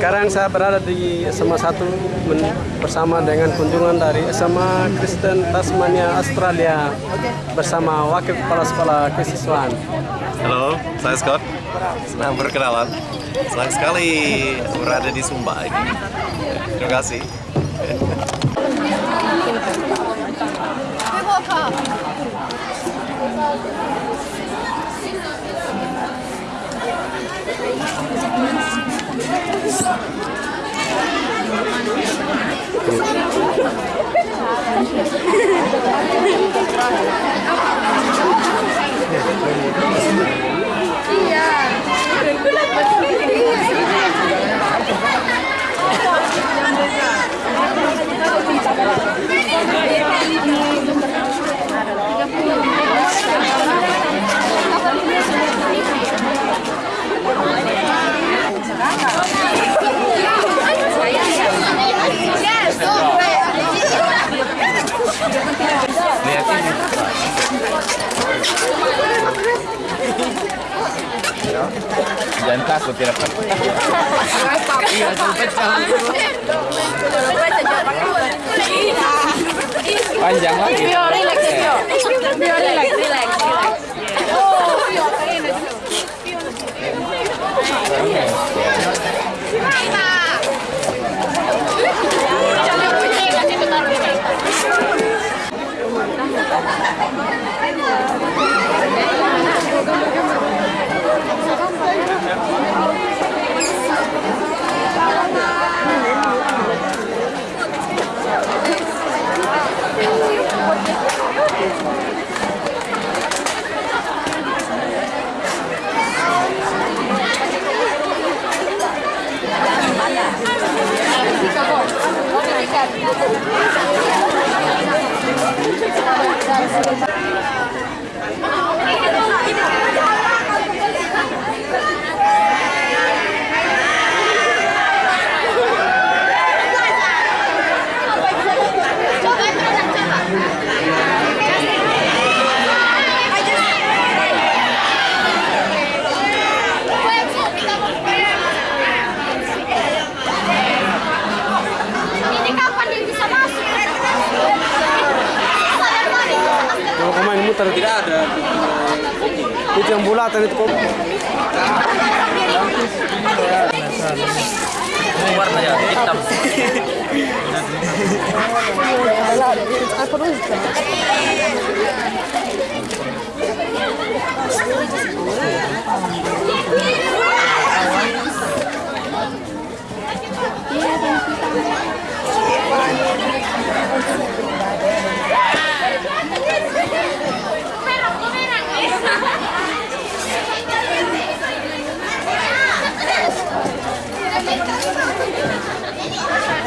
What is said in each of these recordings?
Sekarang saya berada di SMA 1 bersama dengan kunjungan dari SMA Kristen Tasmania Australia bersama Wakil Kepala Sekolah Kesiswaan. Halo, saya Scott. Senang berkenalan. Senang sekali berada di Sumba ini. Terima kasih. Jangan takut tidak Panjang lagi. relax, relax, relax. Bulatan itu kok. Warnanya hitam.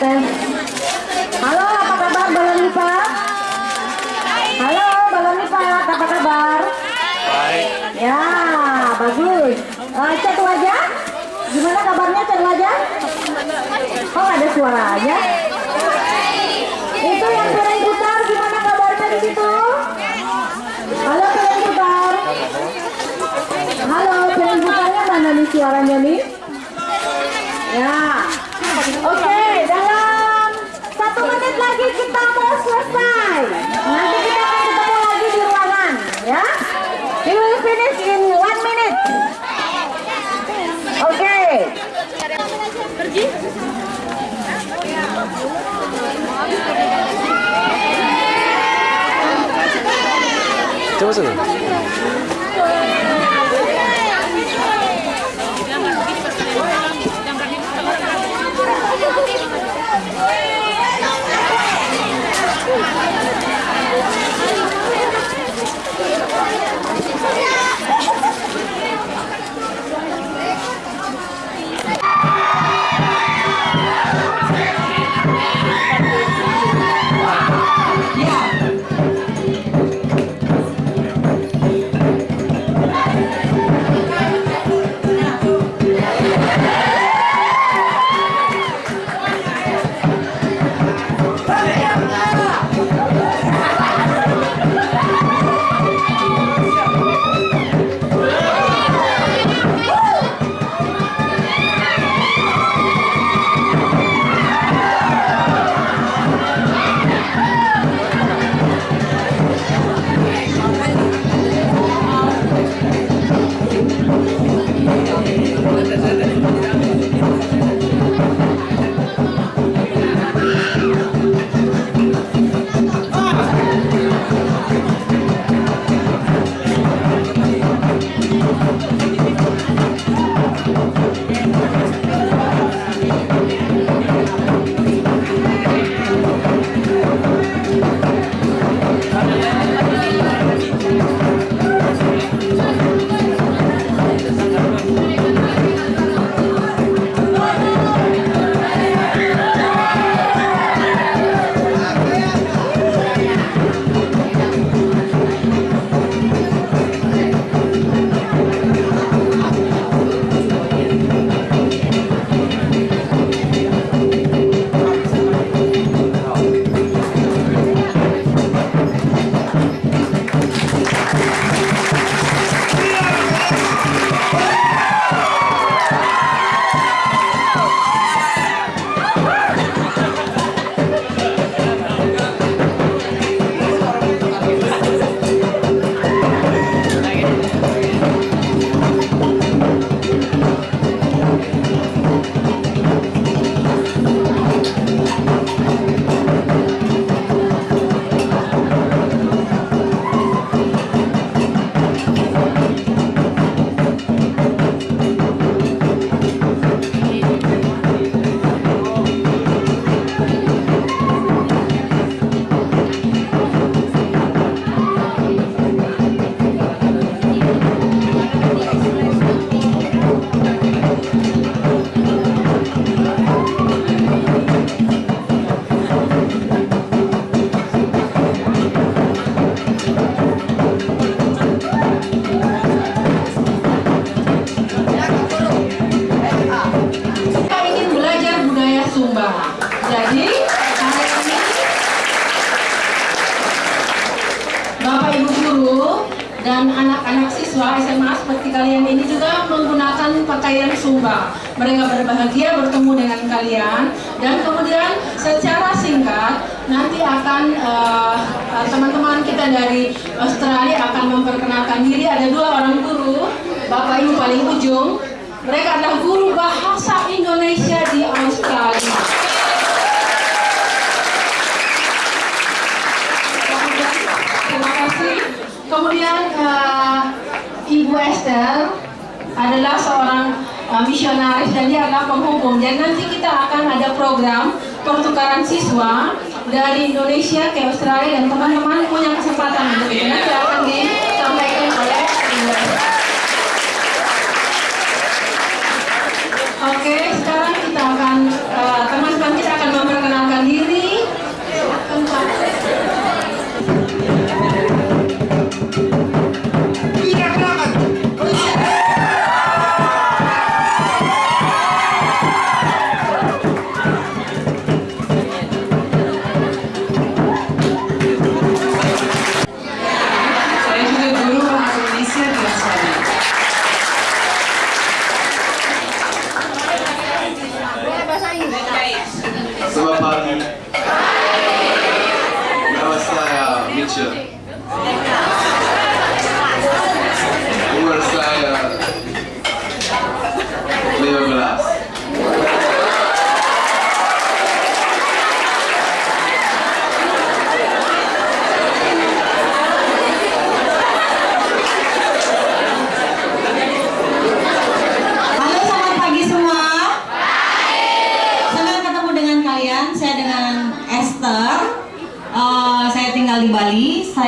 tes. Halo, apa kabar balon lipat? Halo, balon lipat, apa kabar? Baik. Ya, bagus. Eh, cek wajah? Gimana kabarnya cek wajah? Kok ada suaranya? Itu yang sering putar, gimana kabarnya di situ? Halo, sering putar. Halo, sering putarnya mana nih suaranya nih? Ya. Oke, satu menit lagi kita mau selesai. Nanti kita akan ketemu lagi di ruangan, ya. We will finish in one minute. Oke. Coba sana. Mereka berbahagia bertemu dengan kalian dan kemudian secara singkat nanti akan eh, eh, teman-teman kita dari Australia akan memperkenalkan diri. Ada dua orang guru, Bapak Ibu paling ujung. Mereka adalah guru bahasa Indonesia di Australia. Terima kasih. Kemudian eh, Ibu Esther adalah seorang eh, misionaris dan dia adalah penghubung. Dan nanti kita akan ada program pertukaran siswa dari Indonesia ke Australia dan teman-teman punya kesempatan untuk itu. Nanti akan disampaikan oleh. Oke, sekarang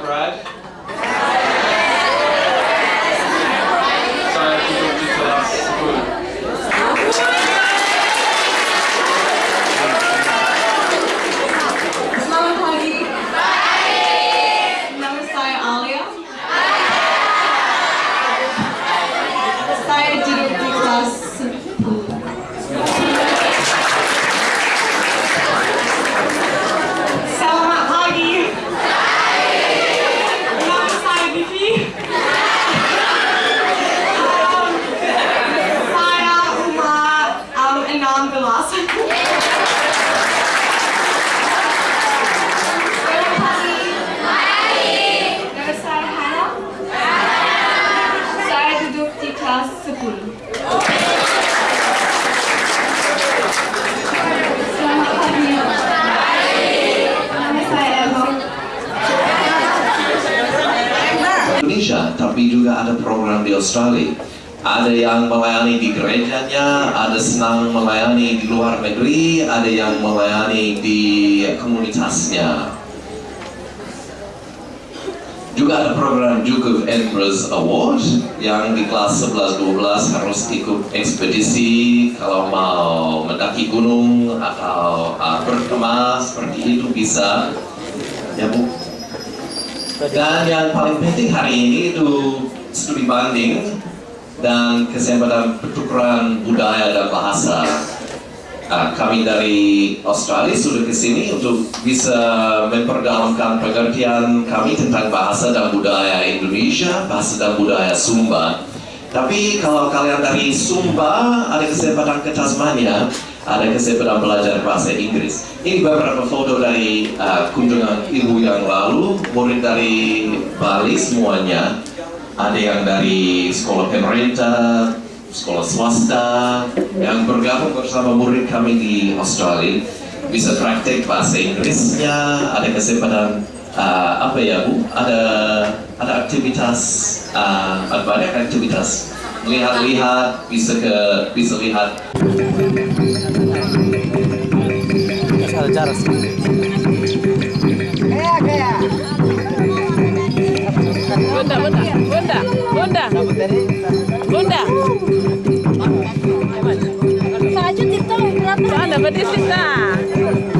Nama saya Brad. Saya duduk di kelas 10. Selamat pagi. Nama saya Alia. Saya duduk di kelas 10. Selamat pagi. Nama saya Vivi. Um, saya umur um, 16. Selamat pagi. Nama saya Hana. Saya duduk di kelas 10. Selamat pagi. Nama saya Eva. Indonesia, tapi juga ada Australia. Ada yang melayani di gerejanya, ada senang melayani di luar negeri, ada yang melayani di komunitasnya. Juga ada program Duke of Edinburgh Award yang di kelas 11-12 harus ikut ekspedisi kalau mau mendaki gunung atau uh, berkemah seperti itu bisa. Ya Bu, dan yang paling penting hari ini itu studi banding dan kesempatan pertukaran budaya dan bahasa. Nah, kami dari Australia sudah ke sini untuk bisa memperdalamkan pengertian kami tentang bahasa dan budaya Indonesia, bahasa dan budaya Sumba. Tapi kalau kalian dari Sumba ada kesempatan ke Tasmania, ada kesempatan belajar bahasa Inggris. Ini beberapa foto dari uh, kunjungan ibu yang lalu, murid dari Bali semuanya. Ada yang dari sekolah pemerintah, sekolah swasta, yang bergabung bersama murid kami di Australia. Bisa praktek bahasa Inggrisnya, ada kesempatan uh, apa ya bu? Ada ada aktivitas, uh, ada banyak aktivitas lihat-lihat, bisa ke bisa lihat jarak. Bentar, bentar, Bunda, Bunda, Bunda. Saju Tirta berapa? Nah. Ya.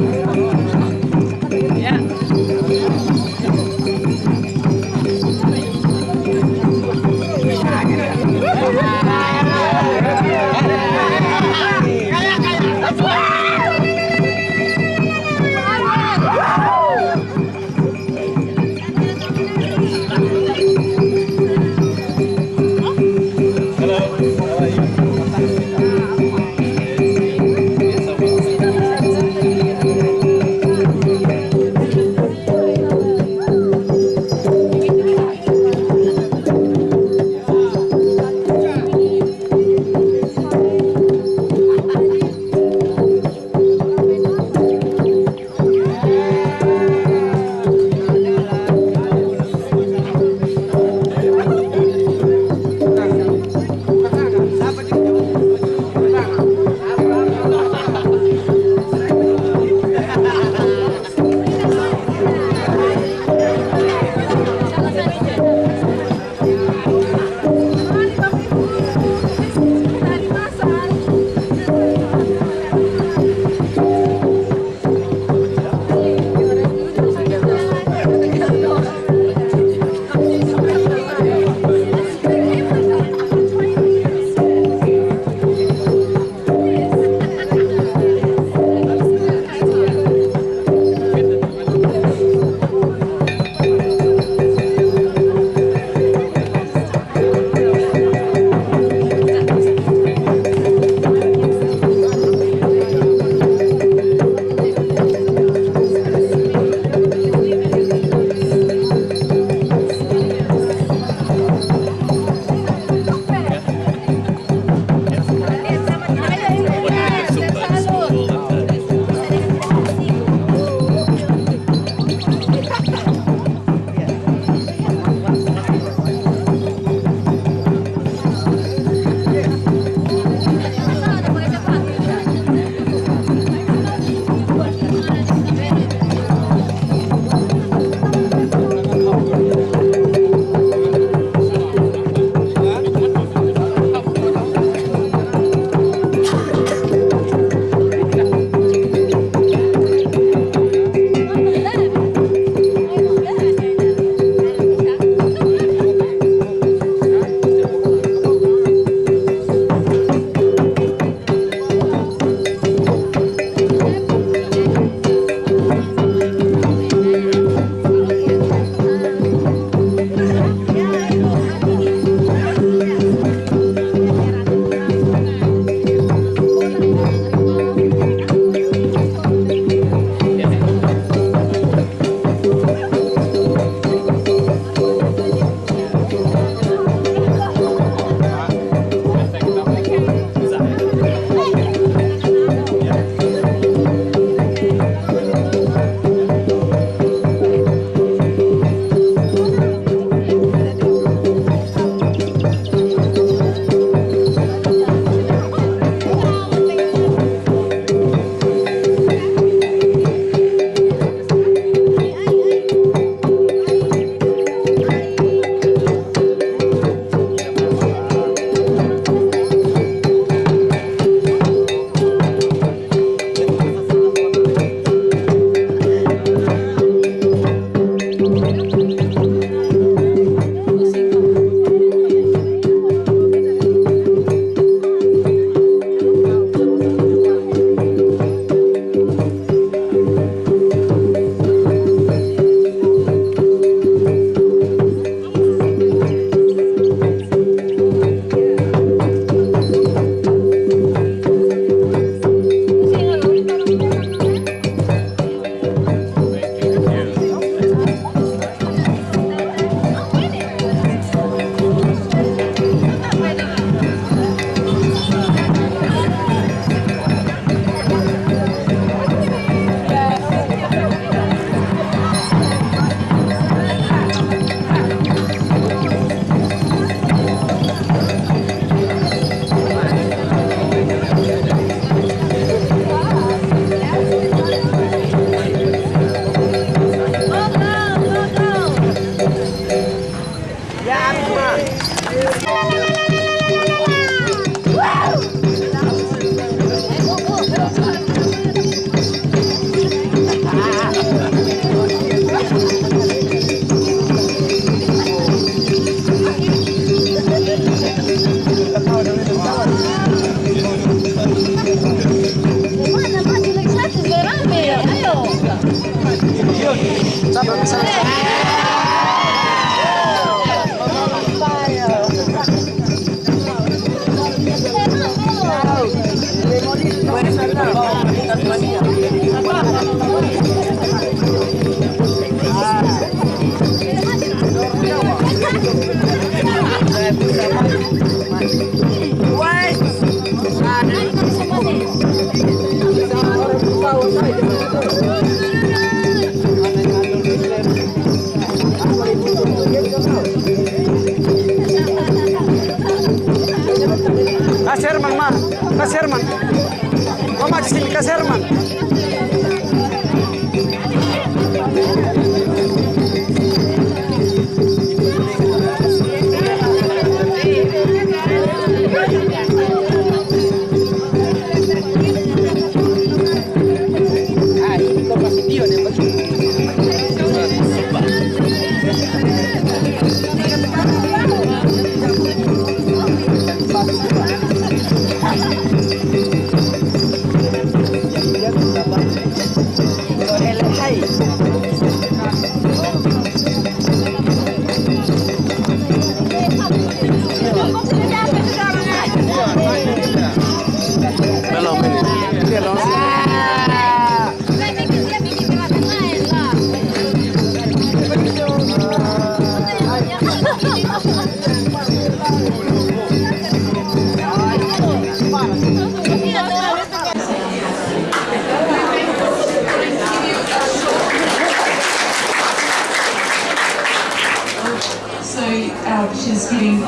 Mama di sini, Kas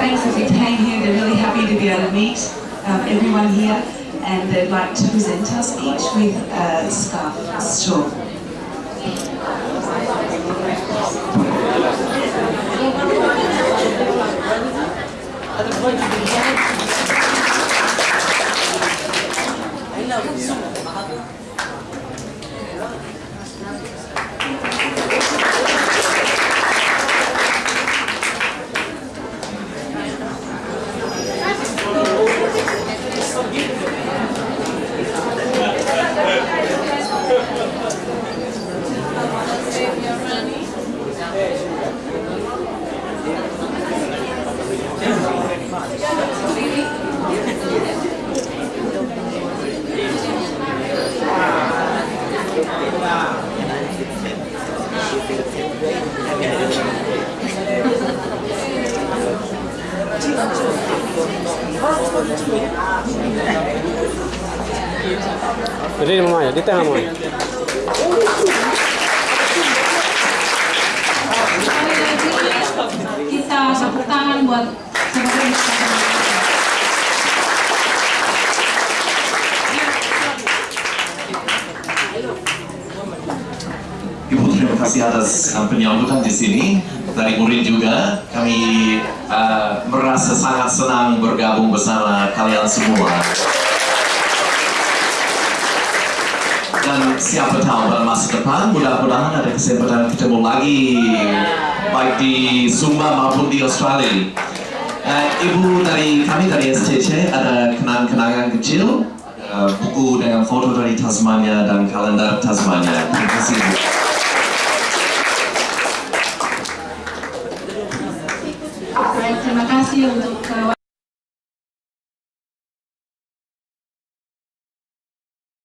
thanks that we came here. They're really happy to be able to meet um, everyone here, and they'd like to present us each with a scarf shawl. Jadi mama ya, di tengah mama. Kita tepuk tangan buat sebagai Ibu terima kasih atas uh, penyambutan di sini. Dari murid juga kami uh, merasa sangat senang bergabung bersama kalian semua dan siapa tahu pada masa depan mudah-mudahan ada kesempatan ketemu lagi. Baik di Sumba maupun di Australia. Uh, Ibu dari kami dari SCC ada kenang-kenangan kecil. Ada buku dengan foto dari Tasmania dan kalender Tasmania. Terima kasih terima kasih untuk